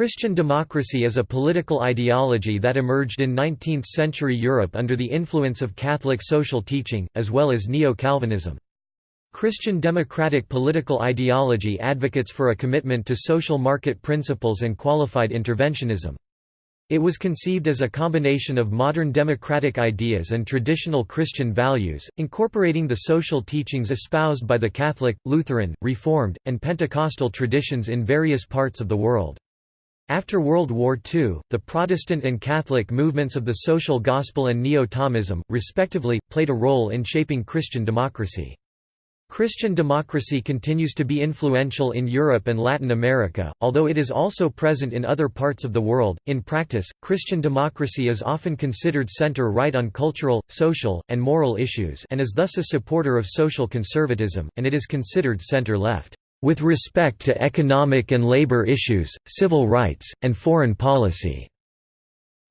Christian democracy is a political ideology that emerged in 19th-century Europe under the influence of Catholic social teaching, as well as Neo-Calvinism. Christian democratic political ideology advocates for a commitment to social market principles and qualified interventionism. It was conceived as a combination of modern democratic ideas and traditional Christian values, incorporating the social teachings espoused by the Catholic, Lutheran, Reformed, and Pentecostal traditions in various parts of the world. After World War II, the Protestant and Catholic movements of the social gospel and Neo-Thomism, respectively, played a role in shaping Christian democracy. Christian democracy continues to be influential in Europe and Latin America, although it is also present in other parts of the world. In practice, Christian democracy is often considered center right on cultural, social, and moral issues and is thus a supporter of social conservatism, and it is considered center left, with respect to economic and labor issues, civil rights, and foreign policy,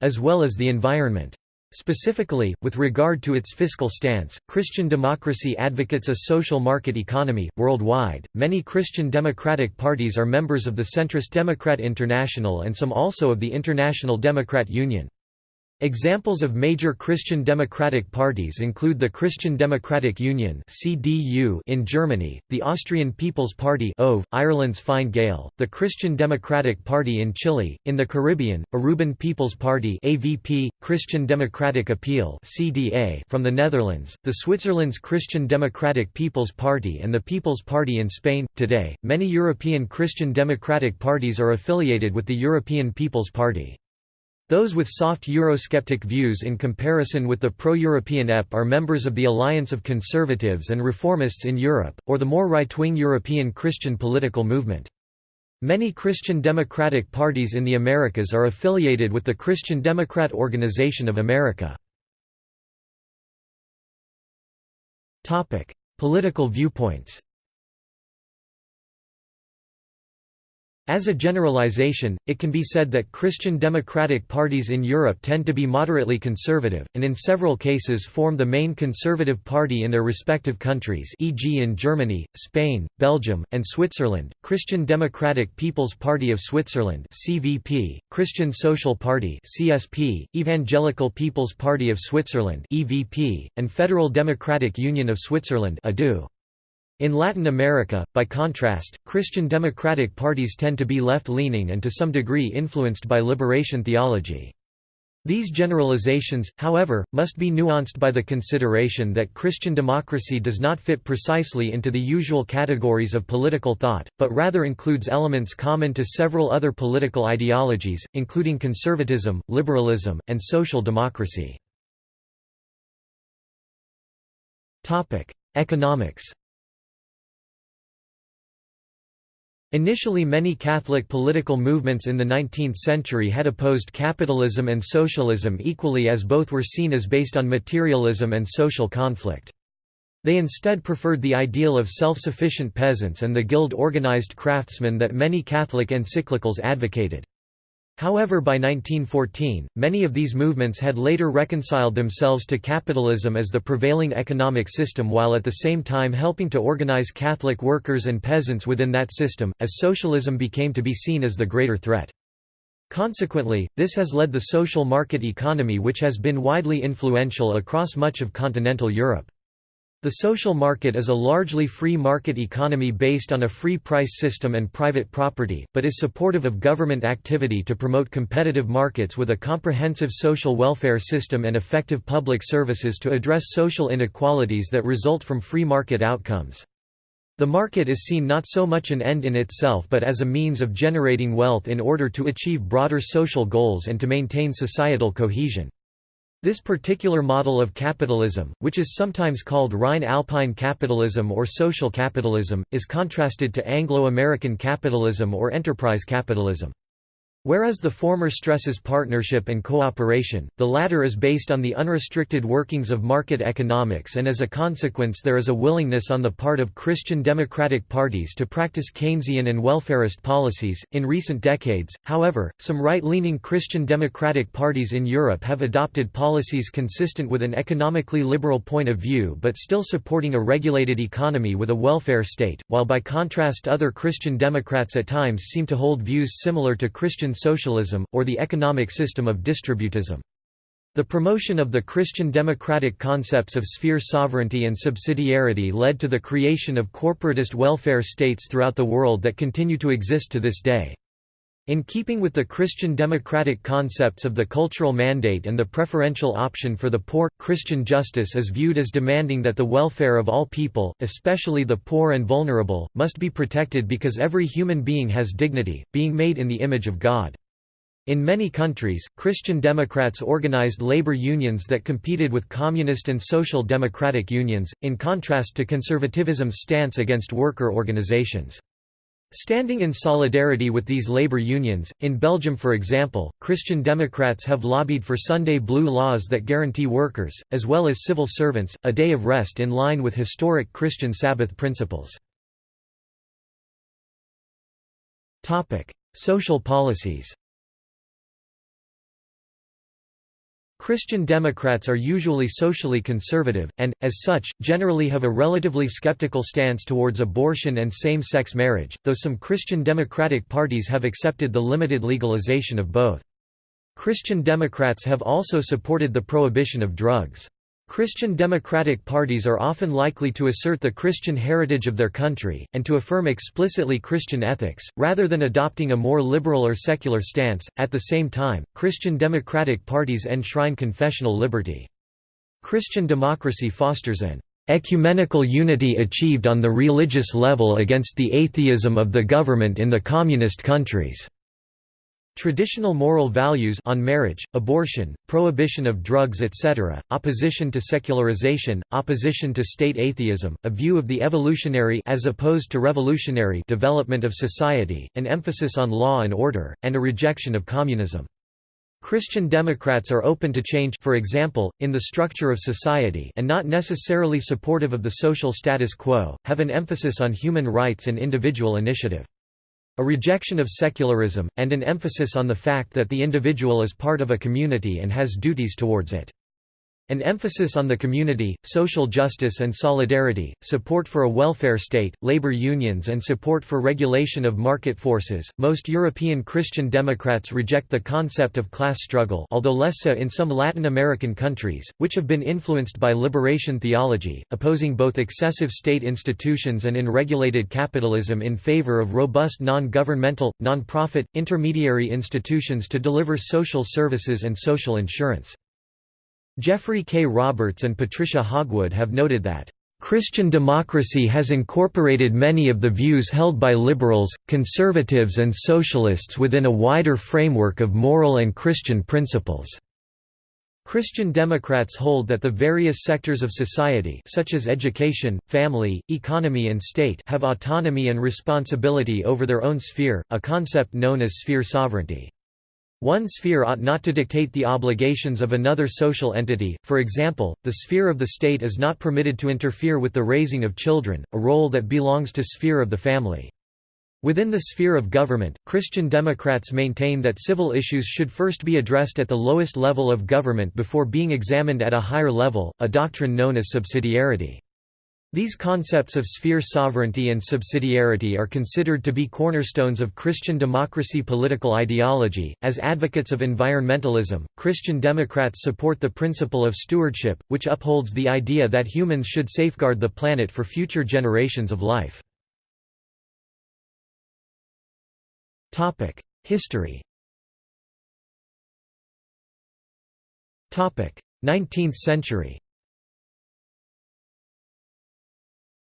as well as the environment. Specifically, with regard to its fiscal stance, Christian democracy advocates a social market economy. Worldwide, many Christian democratic parties are members of the centrist Democrat International and some also of the International Democrat Union. Examples of major Christian democratic parties include the Christian Democratic Union (CDU) in Germany, the Austrian People's Party (OV), Ireland's Fine Gael, the Christian Democratic Party in Chile, in the Caribbean, Aruban People's Party (AVP), Christian Democratic Appeal (CDA) from the Netherlands, the Switzerland's Christian Democratic People's Party and the People's Party in Spain. Today, many European Christian democratic parties are affiliated with the European People's Party. Those with soft Eurosceptic views in comparison with the pro-European EP are members of the Alliance of Conservatives and Reformists in Europe, or the more right-wing European Christian political movement. Many Christian democratic parties in the Americas are affiliated with the Christian Democrat Organization of America. Political viewpoints As a generalization, it can be said that Christian democratic parties in Europe tend to be moderately conservative, and in several cases form the main conservative party in their respective countries e.g. in Germany, Spain, Belgium, and Switzerland, Christian Democratic People's Party of Switzerland CVP, Christian Social Party CSP, Evangelical People's Party of Switzerland EVP, and Federal Democratic Union of Switzerland ADU. In Latin America, by contrast, Christian democratic parties tend to be left-leaning and to some degree influenced by liberation theology. These generalizations, however, must be nuanced by the consideration that Christian democracy does not fit precisely into the usual categories of political thought, but rather includes elements common to several other political ideologies, including conservatism, liberalism, and social democracy. Economics Initially many Catholic political movements in the 19th century had opposed capitalism and socialism equally as both were seen as based on materialism and social conflict. They instead preferred the ideal of self-sufficient peasants and the guild-organized craftsmen that many Catholic encyclicals advocated. However by 1914, many of these movements had later reconciled themselves to capitalism as the prevailing economic system while at the same time helping to organize Catholic workers and peasants within that system, as socialism became to be seen as the greater threat. Consequently, this has led the social market economy which has been widely influential across much of continental Europe. The social market is a largely free market economy based on a free price system and private property, but is supportive of government activity to promote competitive markets with a comprehensive social welfare system and effective public services to address social inequalities that result from free market outcomes. The market is seen not so much an end in itself but as a means of generating wealth in order to achieve broader social goals and to maintain societal cohesion. This particular model of capitalism, which is sometimes called Rhine-Alpine capitalism or social capitalism, is contrasted to Anglo-American capitalism or enterprise capitalism. Whereas the former stresses partnership and cooperation, the latter is based on the unrestricted workings of market economics and as a consequence there is a willingness on the part of Christian democratic parties to practice Keynesian and welfarist policies. In recent decades, however, some right-leaning Christian democratic parties in Europe have adopted policies consistent with an economically liberal point of view but still supporting a regulated economy with a welfare state, while by contrast other Christian Democrats at times seem to hold views similar to Christian Christian socialism, or the economic system of distributism. The promotion of the Christian democratic concepts of sphere sovereignty and subsidiarity led to the creation of corporatist welfare states throughout the world that continue to exist to this day. In keeping with the Christian democratic concepts of the cultural mandate and the preferential option for the poor, Christian justice is viewed as demanding that the welfare of all people, especially the poor and vulnerable, must be protected because every human being has dignity, being made in the image of God. In many countries, Christian Democrats organized labor unions that competed with communist and social democratic unions, in contrast to conservatism's stance against worker organizations. Standing in solidarity with these labor unions, in Belgium for example, Christian Democrats have lobbied for Sunday blue laws that guarantee workers, as well as civil servants, a day of rest in line with historic Christian Sabbath principles. Social policies Christian Democrats are usually socially conservative, and, as such, generally have a relatively skeptical stance towards abortion and same-sex marriage, though some Christian Democratic parties have accepted the limited legalization of both. Christian Democrats have also supported the prohibition of drugs. Christian democratic parties are often likely to assert the Christian heritage of their country, and to affirm explicitly Christian ethics, rather than adopting a more liberal or secular stance. At the same time, Christian democratic parties enshrine confessional liberty. Christian democracy fosters an ecumenical unity achieved on the religious level against the atheism of the government in the communist countries. Traditional moral values on marriage, abortion, prohibition of drugs etc., opposition to secularization, opposition to state atheism, a view of the evolutionary as opposed to revolutionary development of society, an emphasis on law and order, and a rejection of communism. Christian Democrats are open to change for example, in the structure of society and not necessarily supportive of the social status quo, have an emphasis on human rights and individual initiative. A rejection of secularism, and an emphasis on the fact that the individual is part of a community and has duties towards it. An emphasis on the community, social justice and solidarity, support for a welfare state, labor unions and support for regulation of market forces. Most European Christian Democrats reject the concept of class struggle, although less so in some Latin American countries, which have been influenced by liberation theology, opposing both excessive state institutions and unregulated capitalism in favor of robust non-governmental, non-profit, intermediary institutions to deliver social services and social insurance. Geoffrey K. Roberts and Patricia Hogwood have noted that, "...Christian democracy has incorporated many of the views held by liberals, conservatives and socialists within a wider framework of moral and Christian principles." Christian Democrats hold that the various sectors of society such as education, family, economy and state have autonomy and responsibility over their own sphere, a concept known as sphere sovereignty. One sphere ought not to dictate the obligations of another social entity, for example, the sphere of the state is not permitted to interfere with the raising of children, a role that belongs to sphere of the family. Within the sphere of government, Christian Democrats maintain that civil issues should first be addressed at the lowest level of government before being examined at a higher level, a doctrine known as subsidiarity. These concepts of sphere sovereignty and subsidiarity are considered to be cornerstones of Christian democracy political ideology. As advocates of environmentalism, Christian Democrats support the principle of stewardship, which upholds the idea that humans should safeguard the planet for future generations of life. Topic: History. Topic: 19th century.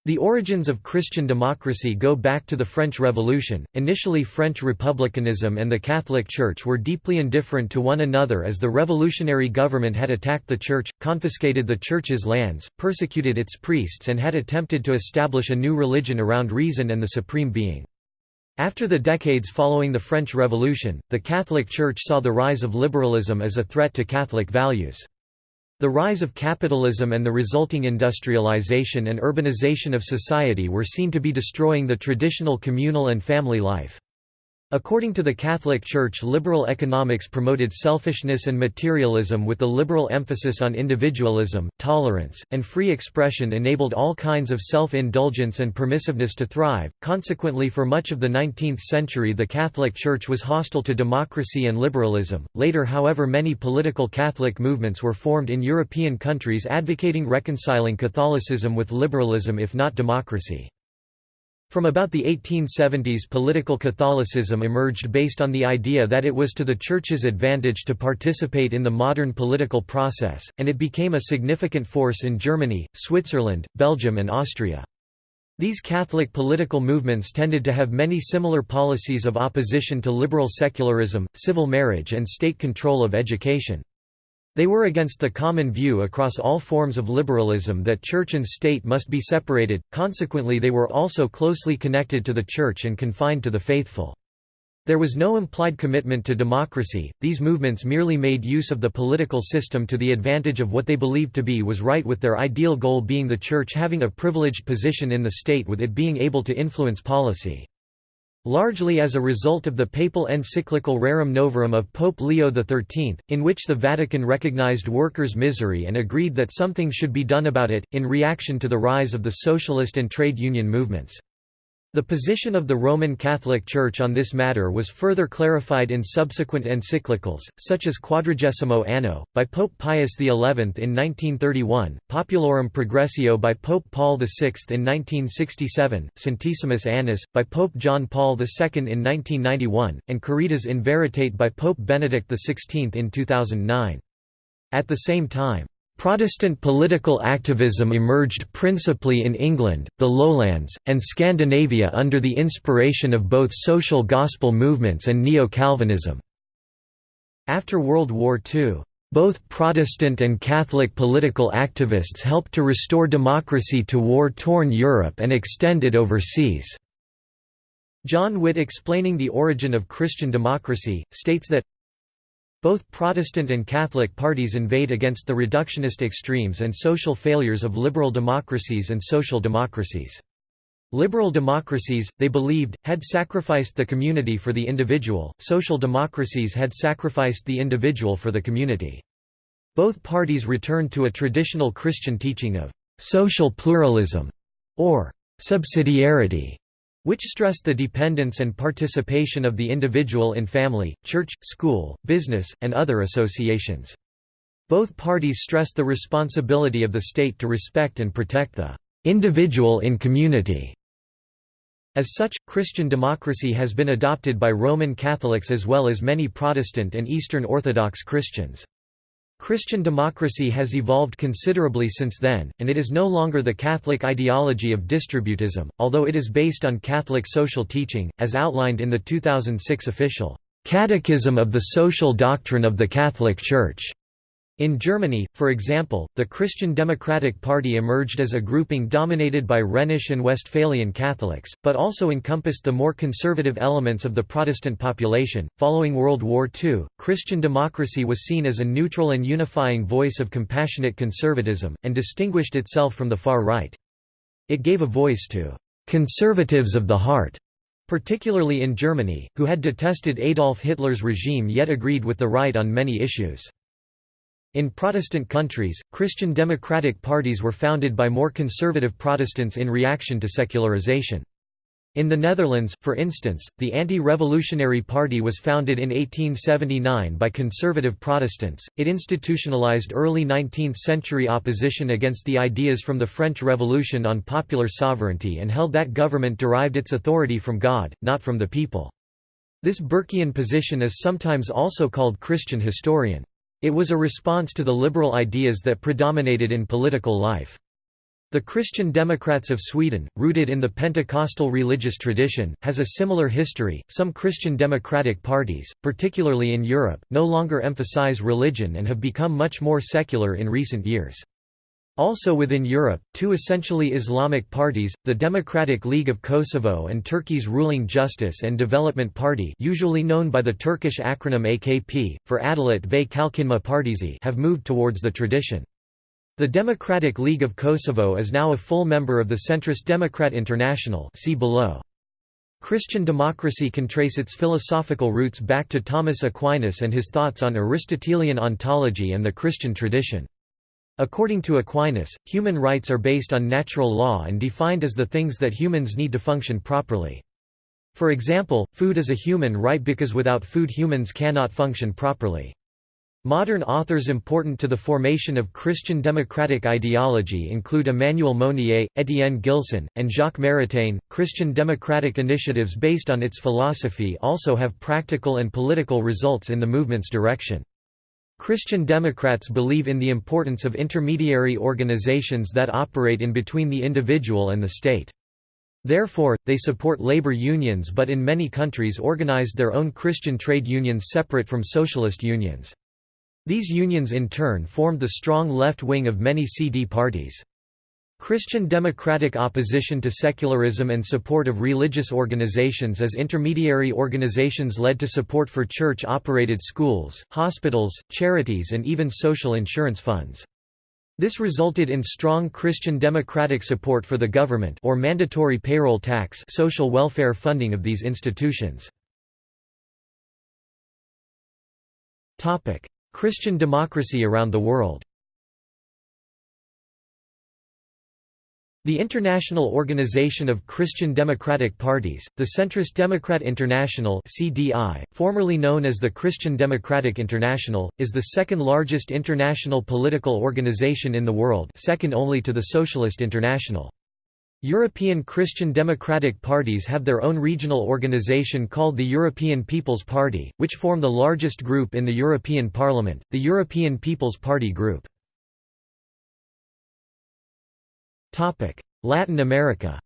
The origins of Christian democracy go back to the French Revolution. Initially, French republicanism and the Catholic Church were deeply indifferent to one another as the revolutionary government had attacked the Church, confiscated the Church's lands, persecuted its priests, and had attempted to establish a new religion around reason and the Supreme Being. After the decades following the French Revolution, the Catholic Church saw the rise of liberalism as a threat to Catholic values. The rise of capitalism and the resulting industrialization and urbanization of society were seen to be destroying the traditional communal and family life. According to the Catholic Church liberal economics promoted selfishness and materialism with the liberal emphasis on individualism, tolerance, and free expression enabled all kinds of self-indulgence and permissiveness to thrive. Consequently for much of the 19th century the Catholic Church was hostile to democracy and liberalism. Later however many political Catholic movements were formed in European countries advocating reconciling Catholicism with liberalism if not democracy. From about the 1870s political Catholicism emerged based on the idea that it was to the Church's advantage to participate in the modern political process, and it became a significant force in Germany, Switzerland, Belgium and Austria. These Catholic political movements tended to have many similar policies of opposition to liberal secularism, civil marriage and state control of education. They were against the common view across all forms of liberalism that church and state must be separated, consequently they were also closely connected to the church and confined to the faithful. There was no implied commitment to democracy, these movements merely made use of the political system to the advantage of what they believed to be was right with their ideal goal being the church having a privileged position in the state with it being able to influence policy. Largely as a result of the papal encyclical Rerum Novarum of Pope Leo XIII, in which the Vatican recognized workers' misery and agreed that something should be done about it, in reaction to the rise of the socialist and trade union movements. The position of the Roman Catholic Church on this matter was further clarified in subsequent encyclicals, such as Quadragesimo Anno, by Pope Pius XI in 1931, Populorum Progressio by Pope Paul VI in 1967, Centesimus Annus, by Pope John Paul II in 1991, and Caritas in Veritate by Pope Benedict XVI in 2009. At the same time, Protestant political activism emerged principally in England, the Lowlands, and Scandinavia under the inspiration of both social gospel movements and Neo-Calvinism. After World War II, both Protestant and Catholic political activists helped to restore democracy to war-torn Europe and extend it overseas. John Witt explaining the origin of Christian democracy, states that both Protestant and Catholic parties invade against the reductionist extremes and social failures of liberal democracies and social democracies. Liberal democracies, they believed, had sacrificed the community for the individual, social democracies had sacrificed the individual for the community. Both parties returned to a traditional Christian teaching of «social pluralism» or «subsidiarity» which stressed the dependence and participation of the individual in family, church, school, business, and other associations. Both parties stressed the responsibility of the state to respect and protect the individual in community. As such, Christian democracy has been adopted by Roman Catholics as well as many Protestant and Eastern Orthodox Christians. Christian democracy has evolved considerably since then, and it is no longer the Catholic ideology of distributism, although it is based on Catholic social teaching, as outlined in the 2006 official Catechism of the Social Doctrine of the Catholic Church. In Germany, for example, the Christian Democratic Party emerged as a grouping dominated by Rhenish and Westphalian Catholics, but also encompassed the more conservative elements of the Protestant population. Following World War II, Christian democracy was seen as a neutral and unifying voice of compassionate conservatism, and distinguished itself from the far right. It gave a voice to conservatives of the heart, particularly in Germany, who had detested Adolf Hitler's regime yet agreed with the right on many issues. In Protestant countries, Christian democratic parties were founded by more conservative Protestants in reaction to secularization. In the Netherlands, for instance, the Anti-Revolutionary Party was founded in 1879 by conservative Protestants. It institutionalized early 19th-century opposition against the ideas from the French Revolution on popular sovereignty and held that government derived its authority from God, not from the people. This Burkean position is sometimes also called Christian historian. It was a response to the liberal ideas that predominated in political life. The Christian Democrats of Sweden, rooted in the Pentecostal religious tradition, has a similar history. Some Christian democratic parties, particularly in Europe, no longer emphasize religion and have become much more secular in recent years. Also within Europe, two essentially Islamic parties, the Democratic League of Kosovo and Turkey's ruling Justice and Development Party usually known by the Turkish acronym AKP, for Adalet ve Kalkınma Partisi have moved towards the tradition. The Democratic League of Kosovo is now a full member of the centrist Democrat International see below. Christian democracy can trace its philosophical roots back to Thomas Aquinas and his thoughts on Aristotelian ontology and the Christian tradition. According to Aquinas, human rights are based on natural law and defined as the things that humans need to function properly. For example, food is a human right because without food humans cannot function properly. Modern authors important to the formation of Christian democratic ideology include Emmanuel Mounier, Étienne Gilson, and Jacques Maritain. Christian democratic initiatives based on its philosophy also have practical and political results in the movement's direction. Christian Democrats believe in the importance of intermediary organizations that operate in between the individual and the state. Therefore, they support labor unions but in many countries organized their own Christian trade unions separate from socialist unions. These unions in turn formed the strong left wing of many CD parties. Christian democratic opposition to secularism and support of religious organizations as intermediary organizations led to support for church-operated schools, hospitals, charities and even social insurance funds. This resulted in strong Christian democratic support for the government or mandatory payroll tax social welfare funding of these institutions. Christian democracy around the world The International Organization of Christian Democratic Parties, the Centrist Democrat International (CDI), formerly known as the Christian Democratic International, is the second largest international political organization in the world, second only to the Socialist International. European Christian Democratic parties have their own regional organization called the European People's Party, which form the largest group in the European Parliament, the European People's Party Group. Latin America.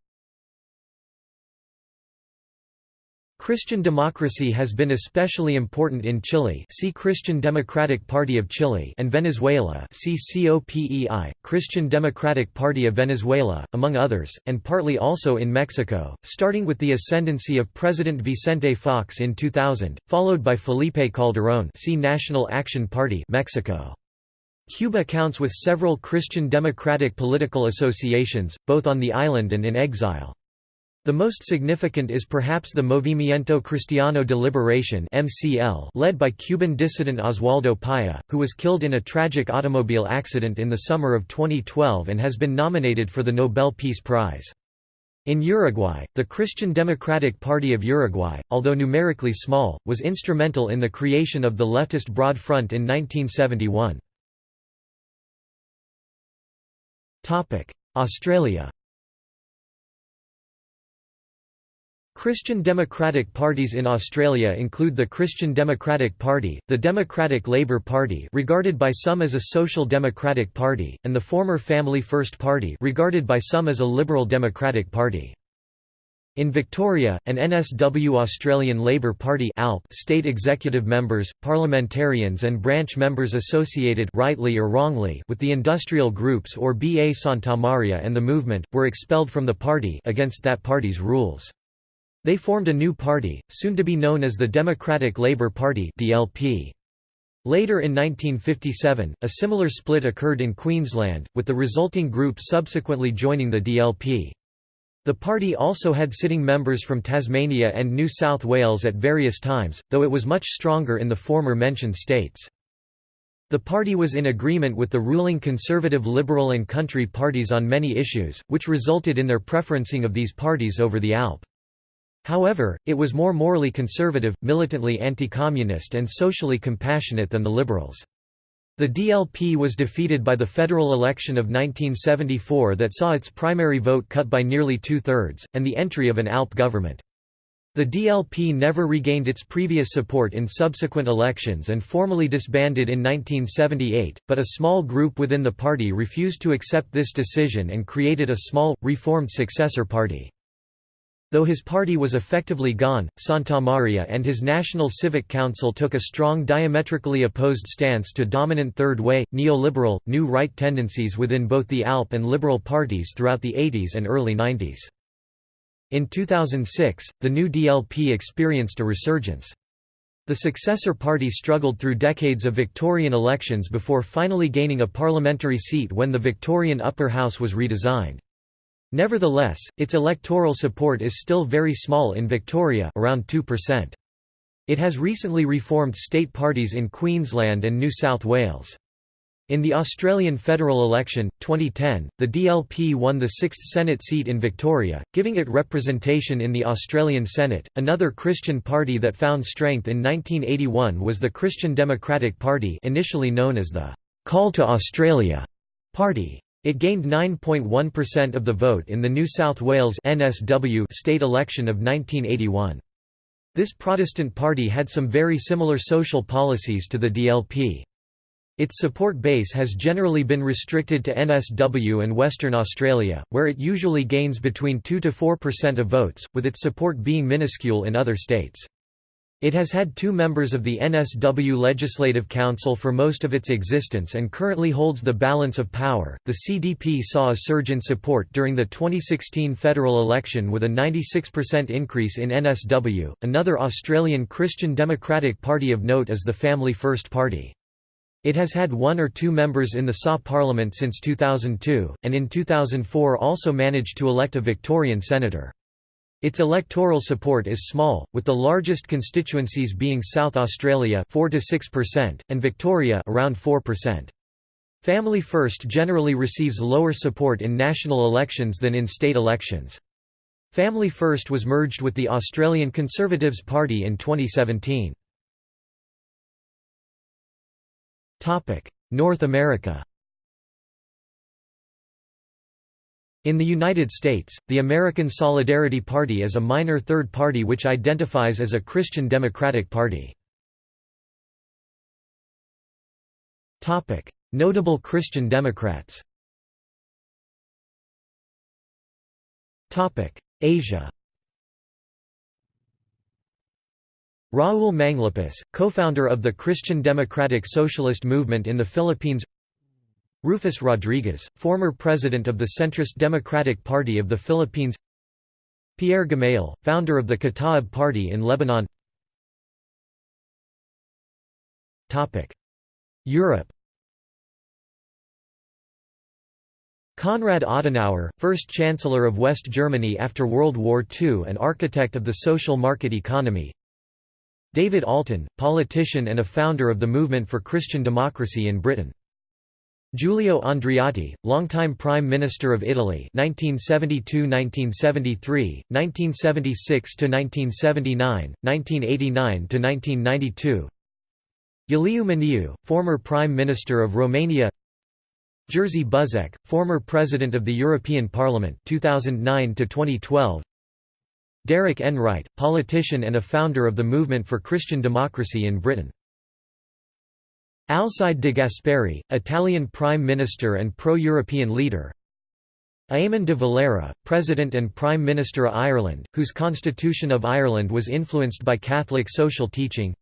Christian democracy has been especially important in Chile. See Christian Democratic Party of Chile and Venezuela. See COPEI, Christian Democratic Party of Venezuela, among others, and partly also in Mexico, starting with the ascendancy of President Vicente Fox in 2000, followed by Felipe Calderón. See National Action Party Mexico. Cuba counts with several Christian democratic political associations, both on the island and in exile. The most significant is perhaps the Movimiento Cristiano de Liberación led by Cuban dissident Oswaldo Paya, who was killed in a tragic automobile accident in the summer of 2012 and has been nominated for the Nobel Peace Prize. In Uruguay, the Christian Democratic Party of Uruguay, although numerically small, was instrumental in the creation of the leftist Broad Front in 1971. Australia Christian democratic parties in Australia include the Christian Democratic Party, the Democratic Labour Party regarded by some as a social democratic party, and the former Family First Party regarded by some as a liberal democratic party. In Victoria, an NSW Australian Labor Party state executive members, parliamentarians and branch members associated rightly or wrongly with the industrial groups or BA Santamaria and the movement, were expelled from the party against that party's rules. They formed a new party, soon to be known as the Democratic Labour Party DLP. Later in 1957, a similar split occurred in Queensland, with the resulting group subsequently joining the DLP. The party also had sitting members from Tasmania and New South Wales at various times, though it was much stronger in the former mentioned states. The party was in agreement with the ruling Conservative Liberal and Country parties on many issues, which resulted in their preferencing of these parties over the ALP. However, it was more morally conservative, militantly anti-communist and socially compassionate than the Liberals. The DLP was defeated by the federal election of 1974 that saw its primary vote cut by nearly two-thirds, and the entry of an ALP government. The DLP never regained its previous support in subsequent elections and formally disbanded in 1978, but a small group within the party refused to accept this decision and created a small, reformed successor party. Though his party was effectively gone, Santamaria and his National Civic Council took a strong diametrically opposed stance to dominant Third Way, neoliberal, New Right tendencies within both the ALP and Liberal parties throughout the 80s and early 90s. In 2006, the new DLP experienced a resurgence. The successor party struggled through decades of Victorian elections before finally gaining a parliamentary seat when the Victorian upper house was redesigned. Nevertheless, its electoral support is still very small in Victoria around 2%. It has recently reformed state parties in Queensland and New South Wales. In the Australian federal election, 2010, the DLP won the sixth Senate seat in Victoria, giving it representation in the Australian Senate. Another Christian party that found strength in 1981 was the Christian Democratic Party, initially known as the Call to Australia Party. It gained 9.1% of the vote in the New South Wales NSW state election of 1981. This Protestant party had some very similar social policies to the DLP. Its support base has generally been restricted to NSW and Western Australia, where it usually gains between 2–4% of votes, with its support being minuscule in other states. It has had two members of the NSW Legislative Council for most of its existence and currently holds the balance of power. The CDP saw a surge in support during the 2016 federal election with a 96% increase in NSW. Another Australian Christian Democratic Party of note is the Family First Party. It has had one or two members in the SA Parliament since 2002, and in 2004 also managed to elect a Victorian senator. Its electoral support is small, with the largest constituencies being South Australia 4 to 6% and Victoria around 4%. Family First generally receives lower support in national elections than in state elections. Family First was merged with the Australian Conservatives Party in 2017. North America In the United States, the American Solidarity Party is a minor third party which identifies as a Christian Democratic Party. Notable Christian Democrats Asia Raul Manglapus, co-founder of the Christian Democratic Socialist Movement in the Philippines Rufus Rodriguez, former president of the centrist Democratic Party of the Philippines. Pierre Gemayel, founder of the Kataib Party in Lebanon. Europe. Konrad Adenauer, first Chancellor of West Germany after World War II and architect of the social market economy. David Alton, politician and a founder of the Movement for Christian Democracy in Britain Giulio Andreotti, longtime Prime Minister of Italy 1972–1973, 1976–1979, 1989–1992 Iuliu Maniu, former Prime Minister of Romania. Jerzy Buzek, former President of the European Parliament 2009–2012 Derek Enright, politician and a founder of the Movement for Christian Democracy in Britain Alcide de Gasperi, Italian Prime Minister and pro-European leader. Eamon de Valera, President and Prime Minister of Ireland, whose Constitution of Ireland was influenced by Catholic social teaching.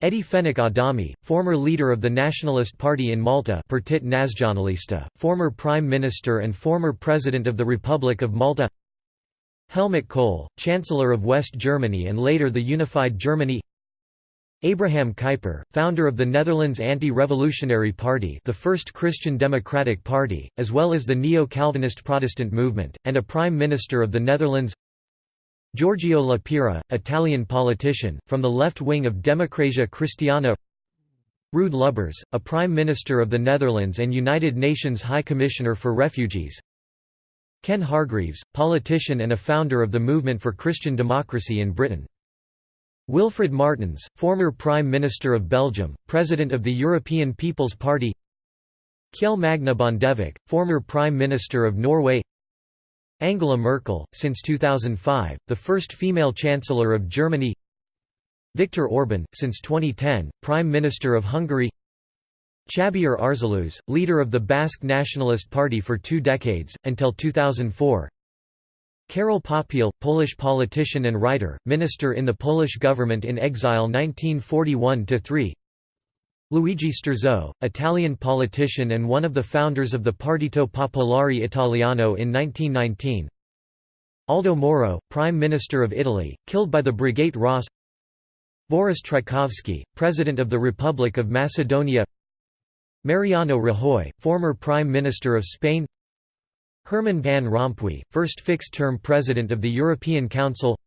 Eddie Fenech Adami, former leader of the Nationalist Party in Malta Partit Naționalista, former Prime Minister and former President of the Republic of Malta. Helmut Kohl, Chancellor of West Germany and later the Unified Germany Abraham Kuyper, founder of the Netherlands Anti-Revolutionary Party the first Christian Democratic Party, as well as the Neo-Calvinist Protestant movement, and a Prime Minister of the Netherlands. Giorgio La Pira, Italian politician, from the left wing of Democrazia Cristiana. Ruud Lubbers, a Prime Minister of the Netherlands and United Nations High Commissioner for Refugees. Ken Hargreaves, politician and a founder of the Movement for Christian Democracy in Britain Wilfried Martens, former Prime Minister of Belgium, President of the European People's Party. Kjell Magne Bondevik, former Prime Minister of Norway. Angela Merkel, since 2005, the first female Chancellor of Germany. Viktor Orban, since 2010, Prime Minister of Hungary. Xabier Arzalluz, leader of the Basque Nationalist Party for two decades, until 2004 Karol Popiel, Polish politician and writer, minister in the Polish government in exile 1941–3 Luigi Sturzo, Italian politician and one of the founders of the Partito Popolare Italiano in 1919 Aldo Moro, Prime Minister of Italy, killed by the Brigate Rosse. Boris Trajkovski, President of the Republic of Macedonia. Mariano Rajoy, former Prime Minister of Spain Herman Van Rompuy, first fixed-term president of the European Council.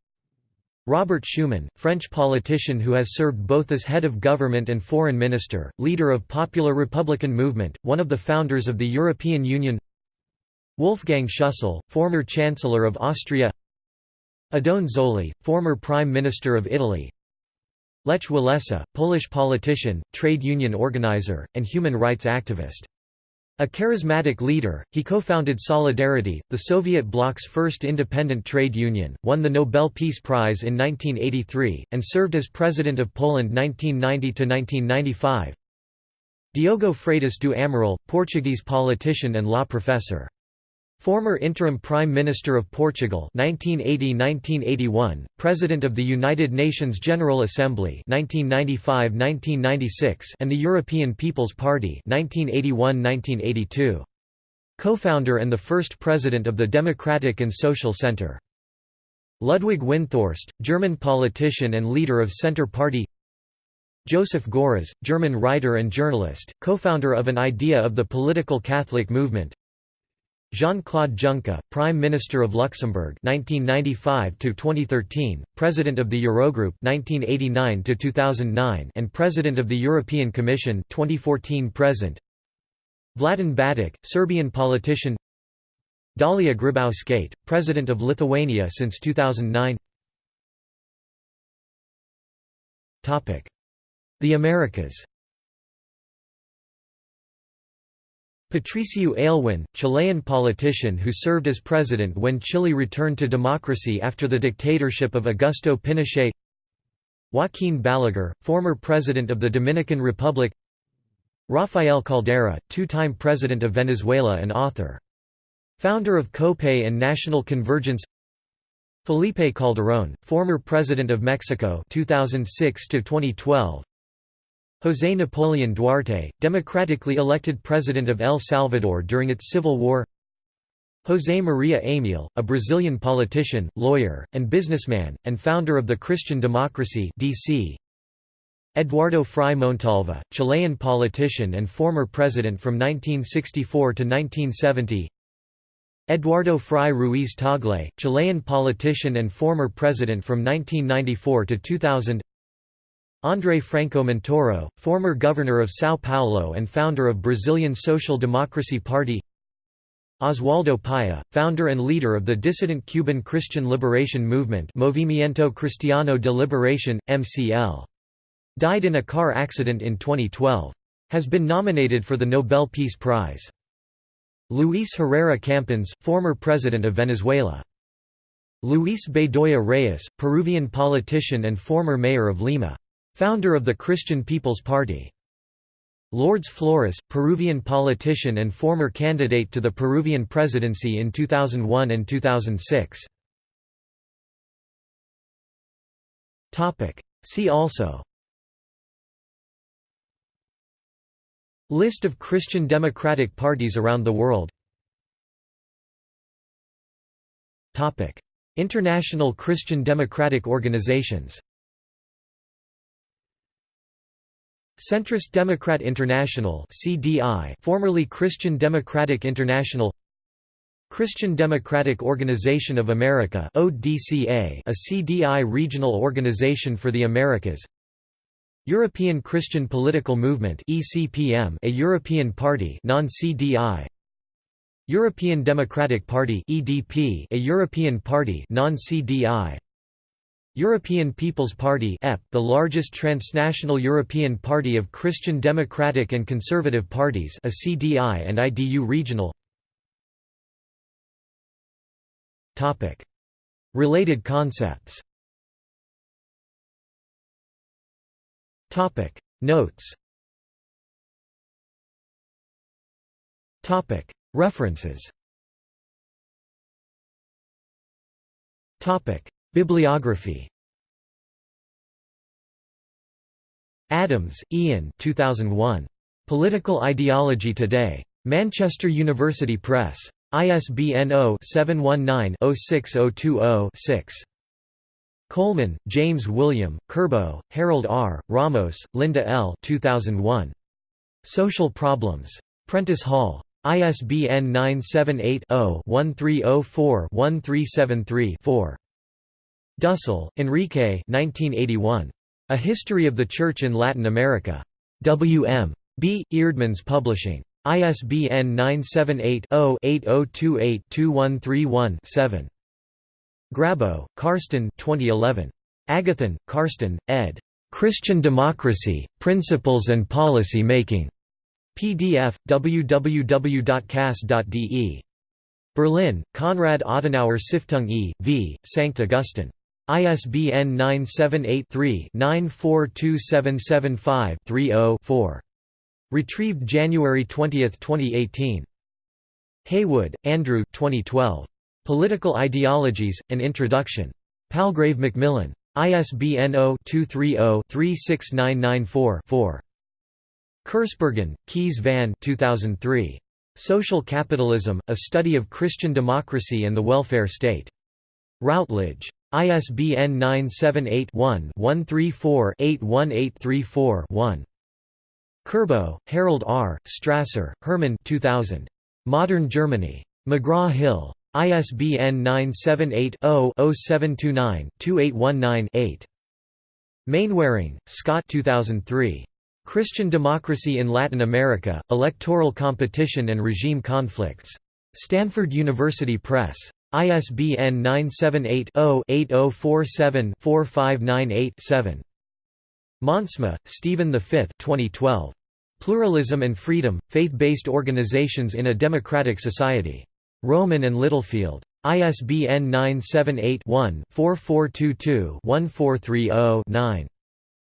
Robert Schuman, French politician who has served both as head of government and foreign minister, leader of Popular Republican Movement, one of the founders of the European Union. Wolfgang Schüssel, former Chancellor of Austria. Oddone Zoli, former Prime Minister of Italy. Lech Walesa, Polish politician, trade union organizer, and human rights activist. A charismatic leader, he co-founded Solidarity, the Soviet bloc's first independent trade union, won the Nobel Peace Prize in 1983, and served as President of Poland 1990–1995. Diogo Freitas do Amaral, Portuguese politician and law professor. Former interim Prime Minister of Portugal 1980–1981, President of the United Nations General Assembly 1995–1996 and the European People's Party 1981–1982. Co-founder and the first president of the Democratic and Social Centre. Ludwig Windthorst, German politician and leader of Centre Party Joseph Görres, German writer and journalist, co-founder of an idea of the political Catholic movement Jean-Claude Juncker, Prime Minister of Luxembourg 1995 to 2013, President of the Eurogroup 1989 to 2009 and President of the European Commission 2014 present. Vladan Batić, Serbian politician. Dalia Grybauskaite, President of Lithuania since 2009. Topic: The Americas. Patricio Aylwin, Chilean politician who served as president when Chile returned to democracy after the dictatorship of Augusto Pinochet Joaquín Balaguer, former president of the Dominican Republic Rafael Caldera, two-time president of Venezuela and author. Founder of COPEI and National Convergence Felipe Calderón, former president of Mexico 2006 to 2012 José Napoleón Duarte, democratically elected president of El Salvador during its civil war. José Maria Eymael, a Brazilian politician, lawyer, and businessman, and founder of the Christian Democracy DC. Eduardo Frei Montalva, Chilean politician and former president from 1964 to 1970 Eduardo Frei Ruiz Tagle, Chilean politician and former president from 1994 to 2000 André Franco Montoro, former governor of São Paulo and founder of Brazilian Social Democracy Party Oswaldo Paya, founder and leader of the dissident Cuban Christian Liberation Movement Movimiento Cristiano de Liberación, MCL. Died in a car accident in 2012. Has been nominated for the Nobel Peace Prize. Luis Herrera Campins, former president of Venezuela. Luis Bedoya Reyes, Peruvian politician and former mayor of Lima. Founder of the Christian People's Party. Lourdes Flores, Peruvian politician and former candidate to the Peruvian presidency in 2001 and 2006. See also. List of Christian democratic parties around the world. International Christian democratic organizations Centrist Democrat International (CDI), formerly Christian Democratic International. Christian Democratic Organization of America (ODCA), a CDI regional organization for the Americas. European Christian Political Movement (ECPM), a European party, non-CDI. European Democratic Party (EDP), a European party, non-CDI. European People's Party the largest transnational European party of Christian Democratic and Conservative parties a CDI and IDU regional Related concepts. Notes. References Bibliography Adams, Ian 2001. Political Ideology Today. Manchester University Press. ISBN 0-719-06020-6. Coleman, James William, Kerbo, Harold R., Ramos, Linda L. 2001. Social Problems. Prentice Hall. ISBN 978-0-1304-1373-4. Dussel, Enrique 1981. A History of the Church in Latin America. W.M. B. Eerdmans Publishing. ISBN 978-0-8028-2131-7. Grabow, Karsten 2011. Agathon, Karsten, ed. Christian Democracy, Principles and Policy Making. PDF, www.cas.de. Berlin, Konrad Adenauer Stiftung e. v. Sankt Augustin. ISBN 978-3-942775-30-4. Retrieved January 20, 2018. Heywood, Andrew 2012. Political Ideologies, An Introduction. Palgrave Macmillan. ISBN 0-230-36994-4. Kersbergen, Kees van 2003. Social Capitalism, A Study of Christian Democracy and the Welfare State. Routledge. ISBN 978-1-134-81834-1. Kerbo, Harold R., Strasser, Herman 2000. Modern Germany. McGraw-Hill. ISBN 978-0-0729-2819-8. Mainwaring, Scott 2003. Christian Democracy in Latin America, Electoral Competition and Regime Conflicts. Stanford University Press. ISBN 978-0-8047-4598-7. Monsma, Stephen V 2012. Pluralism and Freedom, Faith-Based Organizations in a Democratic Society. Rowman and Littlefield. ISBN 978-1-4422-1430-9.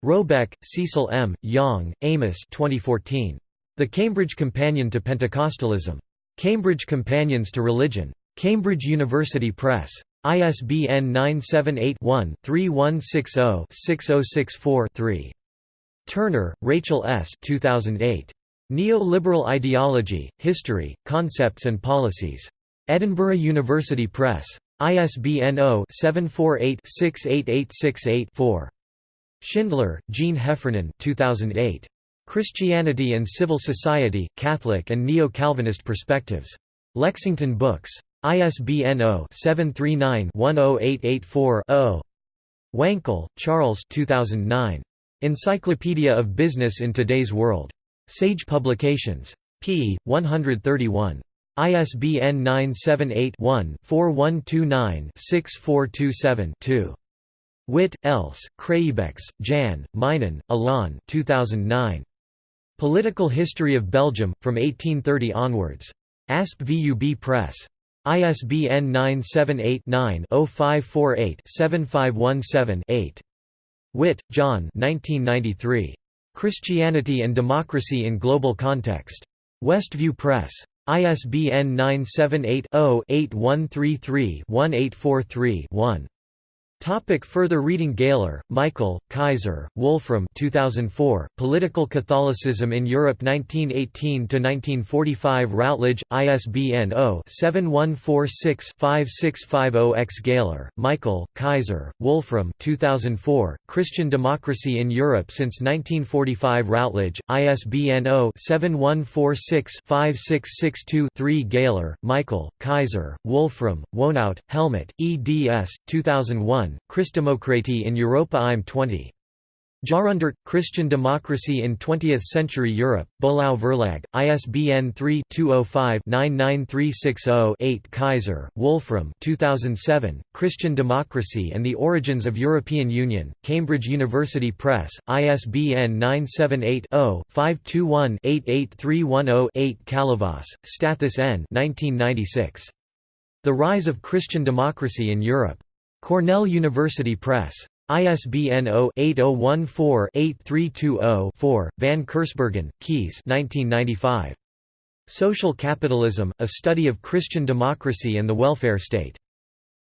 Robeck, Cecil M., Young, Amos 2014. The Cambridge Companion to Pentecostalism. Cambridge Companions to Religion. Cambridge University Press. ISBN 978-1-3160-6064-3. Turner, Rachel S. 2008. Neo-Liberal Ideology, History, Concepts and Policies. Edinburgh University Press. ISBN 0-748-68868-4. Schindler, Jean Heffernan 2008. Christianity and Civil Society, Catholic and Neo-Calvinist Perspectives. Lexington Books. ISBN 0-739-10884-0. Wankel, Charles 2009. Encyclopedia of Business in Today's World. Sage Publications. p. 131. ISBN 978 one 4129 6427 2. Witt, Else, Craeybeckx, Jan, Meynen, Alain 2009. Political History of Belgium, from 1830 onwards. ASP VUB Press. ISBN 978-9-0548-7517-8. Witt, John Christianity and Democracy in Global Context. Westview Press. ISBN 978 0 8133 1843 1. Topic further reading Gehler, Michael, Kaiser, Wolfram 2004, Political Catholicism in Europe 1918–1945 Routledge, ISBN 0-7146-5650-X Gehler, Michael, Kaiser, Wolfram 2004, Christian Democracy in Europe since 1945 Routledge, ISBN 0-7146-5662-3 Gehler, Michael, Kaiser, Wolfram, Wohnout, Helmut, eds. 2001 Christdemokratie in Europa im 20. Jahrhundert – Christian Democracy in 20th-Century Europe, Böhlau Verlag, ISBN 3-205-99360-8 Kaiser, Wolfram 2007, Christian Democracy and the Origins of European Union, Cambridge University Press, ISBN 978-0-521-88310-8 Kalyvas, Stathis N. 1996. The Rise of Christian Democracy in Europe. Cornell University Press. ISBN 0-8014-8320-4, Van Kersbergen, Kees Social Capitalism, A Study of Christian Democracy and the Welfare State.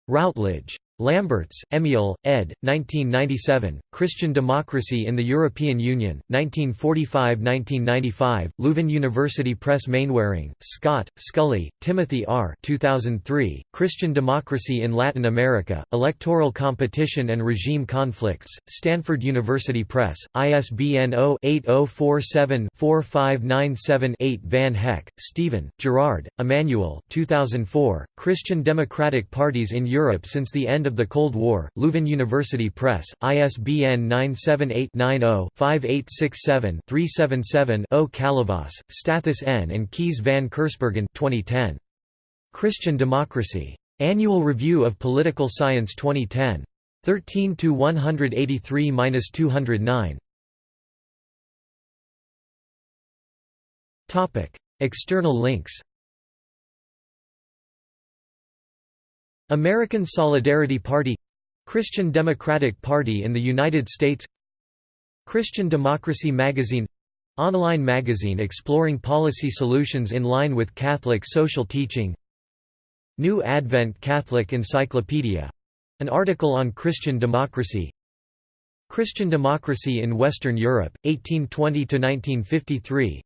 Routledge. Lamberts, Emil, ed. 1997, Christian Democracy in the European Union, 1945–1995, Leuven University Press Mainwaring, Scott, Scully, Timothy R. 2003, Christian Democracy in Latin America, Electoral Competition and Regime Conflicts, Stanford University Press, ISBN 0-8047-4597-8 Van Hecke, Stephen, Gerard, Emmanuel 2004, Christian Democratic Parties in Europe since the end of the Cold War, Leuven University Press, ISBN 978-90-5867-377-0 Kalyvas, Stathis N. and Kees van Kersbergen 2010. Christian Democracy. Annual Review of Political Science 2010. 13 183–209. Topic: External links. American Solidarity Party Christian Democratic Party in the United States Christian Democracy Magazine online magazine exploring policy solutions in line with Catholic social teaching New Advent Catholic Encyclopedia an article on Christian democracy Christian Democracy in Western Europe, 1820–1953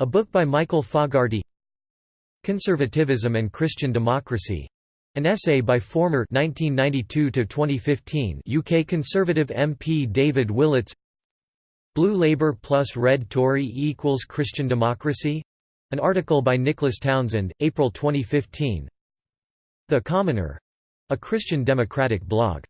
a book by Michael Fogarty Conservatism and Christian Democracy an essay by former 1992 UK Conservative MP David Willetts Blue Labour plus Red Tory equals Christian Democracy? An article by Nicholas Townsend, April 2015 The Commoner. A Christian Democratic blog